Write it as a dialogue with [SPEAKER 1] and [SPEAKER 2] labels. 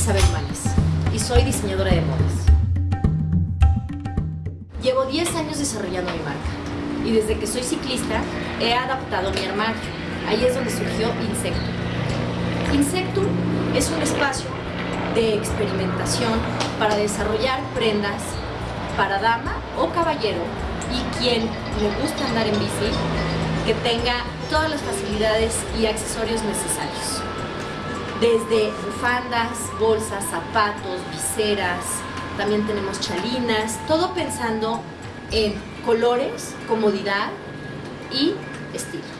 [SPEAKER 1] Isabel Manes y soy diseñadora de modas. Llevo 10 años desarrollando mi marca y desde que soy ciclista he adaptado mi armario. Ahí es donde surgió Insectum. Insectum es un espacio de experimentación para desarrollar prendas para dama o caballero y quien le gusta andar en bici que tenga todas las facilidades y accesorios necesarios. Desde bufandas, bolsas, zapatos, viseras, también tenemos chalinas, todo pensando en colores, comodidad y estilo.